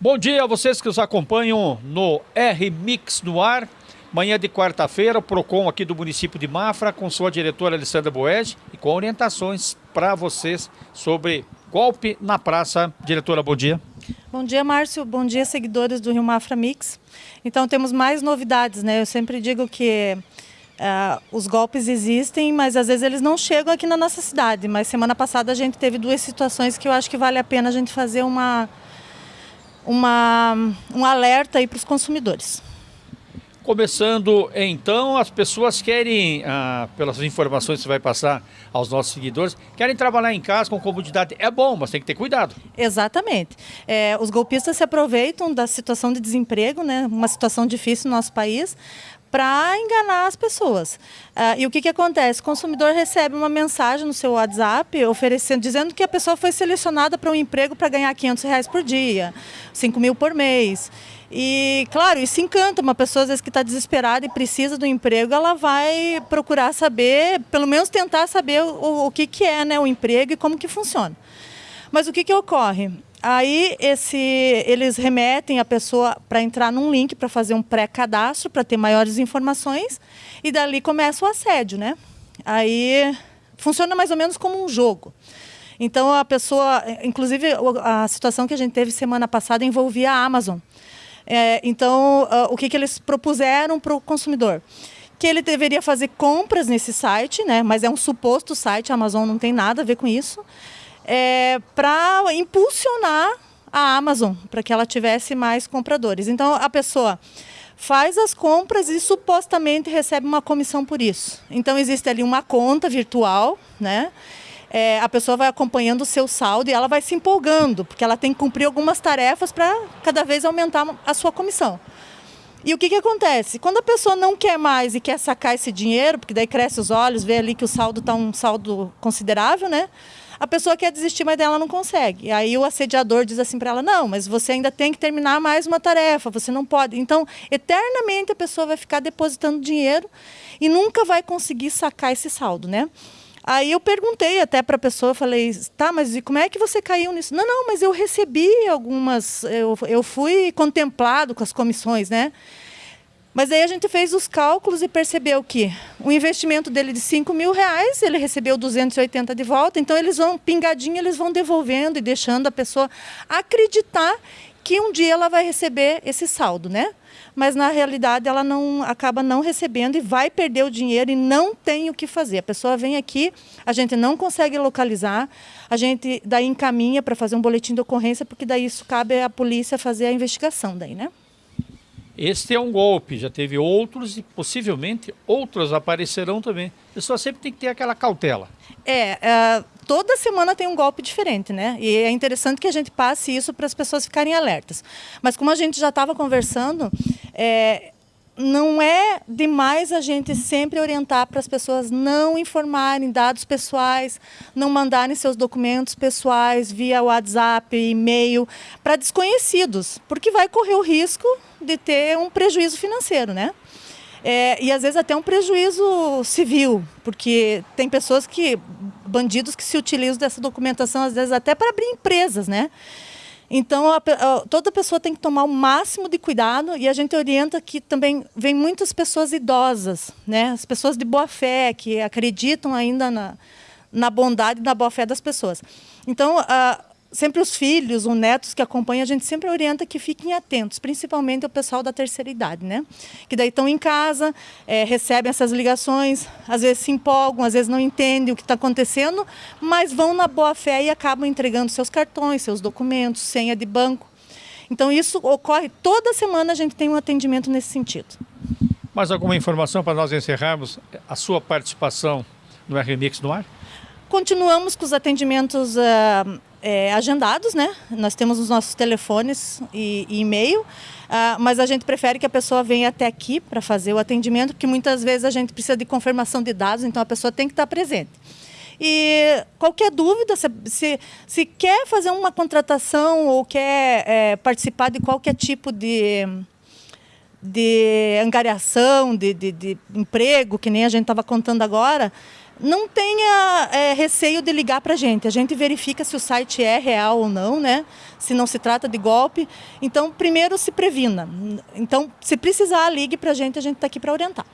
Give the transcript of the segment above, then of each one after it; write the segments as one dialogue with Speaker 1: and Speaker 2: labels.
Speaker 1: Bom dia a vocês que nos acompanham no R-Mix no ar. Manhã de quarta-feira, o PROCON aqui do município de Mafra, com sua diretora Alessandra Boed e com orientações para vocês sobre golpe na praça. Diretora, bom dia.
Speaker 2: Bom dia, Márcio. Bom dia, seguidores do Rio Mafra Mix. Então, temos mais novidades, né? Eu sempre digo que uh, os golpes existem, mas às vezes eles não chegam aqui na nossa cidade. Mas semana passada a gente teve duas situações que eu acho que vale a pena a gente fazer uma uma, um alerta aí para os consumidores.
Speaker 1: Começando então, as pessoas querem, ah, pelas informações que você vai passar aos nossos seguidores, querem trabalhar em casa com comodidade. É bom, mas tem que ter cuidado.
Speaker 2: Exatamente. É, os golpistas se aproveitam da situação de desemprego, né, uma situação difícil no nosso país, para enganar as pessoas. Uh, e o que, que acontece? O consumidor recebe uma mensagem no seu WhatsApp oferecendo, dizendo que a pessoa foi selecionada para um emprego para ganhar 500 reais por dia, 5 mil por mês. E, claro, isso encanta uma pessoa, às vezes, que está desesperada e precisa do emprego, ela vai procurar saber, pelo menos tentar saber o, o que, que é né, o emprego e como que funciona. Mas o que, que ocorre? Aí esse, eles remetem a pessoa para entrar num link para fazer um pré-cadastro, para ter maiores informações, e dali começa o assédio, né? Aí funciona mais ou menos como um jogo. Então a pessoa, inclusive a situação que a gente teve semana passada envolvia a Amazon. É, então uh, o que, que eles propuseram para o consumidor? Que ele deveria fazer compras nesse site, né? Mas é um suposto site, a Amazon não tem nada a ver com isso é, para impulsionar a Amazon, para que ela tivesse mais compradores. Então a pessoa faz as compras e supostamente recebe uma comissão por isso. Então existe ali uma conta virtual, né? É, a pessoa vai acompanhando o seu saldo e ela vai se empolgando, porque ela tem que cumprir algumas tarefas para cada vez aumentar a sua comissão. E o que, que acontece? Quando a pessoa não quer mais e quer sacar esse dinheiro, porque daí cresce os olhos, vê ali que o saldo está um saldo considerável, né? A pessoa quer desistir, mas dela não consegue. E aí o assediador diz assim para ela: não, mas você ainda tem que terminar mais uma tarefa, você não pode. Então, eternamente a pessoa vai ficar depositando dinheiro e nunca vai conseguir sacar esse saldo, né? Aí eu perguntei até para a pessoa, falei, tá, mas e como é que você caiu nisso? Não, não, mas eu recebi algumas, eu, eu fui contemplado com as comissões, né? Mas aí a gente fez os cálculos e percebeu que o investimento dele de 5 mil reais, ele recebeu 280 de volta, então eles vão, pingadinho, eles vão devolvendo e deixando a pessoa acreditar que um dia ela vai receber esse saldo, né? Mas na realidade ela não acaba não recebendo e vai perder o dinheiro e não tem o que fazer. A pessoa vem aqui, a gente não consegue localizar, a gente daí encaminha para fazer um boletim de ocorrência, porque daí isso cabe à polícia fazer a investigação daí, né?
Speaker 1: Este é um golpe, já teve outros e possivelmente outros aparecerão também. A pessoa sempre tem que ter aquela cautela.
Speaker 2: É, uh, toda semana tem um golpe diferente, né? E é interessante que a gente passe isso para as pessoas ficarem alertas. Mas como a gente já estava conversando, é, não é demais a gente sempre orientar para as pessoas não informarem dados pessoais, não mandarem seus documentos pessoais via WhatsApp, e-mail para desconhecidos, porque vai correr o risco de ter um prejuízo financeiro, né? É, e às vezes até um prejuízo civil, porque tem pessoas que, bandidos que se utilizam dessa documentação, às vezes até para abrir empresas, né? Então, a, a, toda pessoa tem que tomar o máximo de cuidado e a gente orienta que também vem muitas pessoas idosas, né? as pessoas de boa fé, que acreditam ainda na, na bondade e na boa fé das pessoas. Então, a, sempre os filhos, os netos que acompanham, a gente sempre orienta que fiquem atentos, principalmente o pessoal da terceira idade, né? Que daí estão em casa, é, recebem essas ligações, às vezes se empolgam, às vezes não entendem o que está acontecendo, mas vão na boa fé e acabam entregando seus cartões, seus documentos, senha de banco. Então isso ocorre, toda semana a gente tem um atendimento nesse sentido.
Speaker 1: Mais alguma informação para nós encerrarmos a sua participação no RMix no ar?
Speaker 2: Continuamos com os atendimentos uh, é, agendados, né? Nós temos os nossos telefones e, e e-mail, uh, mas a gente prefere que a pessoa venha até aqui para fazer o atendimento, porque muitas vezes a gente precisa de confirmação de dados, então a pessoa tem que estar presente. E qualquer dúvida, se, se, se quer fazer uma contratação ou quer é, participar de qualquer tipo de, de angariação, de, de, de emprego, que nem a gente estava contando agora, não tenha é, receio de ligar para a gente. A gente verifica se o site é real ou não, né? Se não se trata de golpe. Então, primeiro se previna. Então, se precisar, ligue para a gente, a gente está aqui para orientar.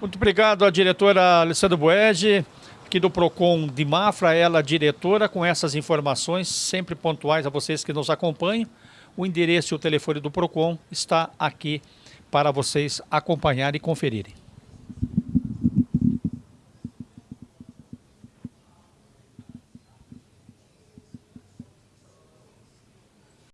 Speaker 1: Muito obrigado à diretora Alessandra Boed, aqui do PROCON de Mafra, ela diretora, com essas informações sempre pontuais a vocês que nos acompanham. O endereço e o telefone do PROCON está aqui para vocês acompanharem e conferirem.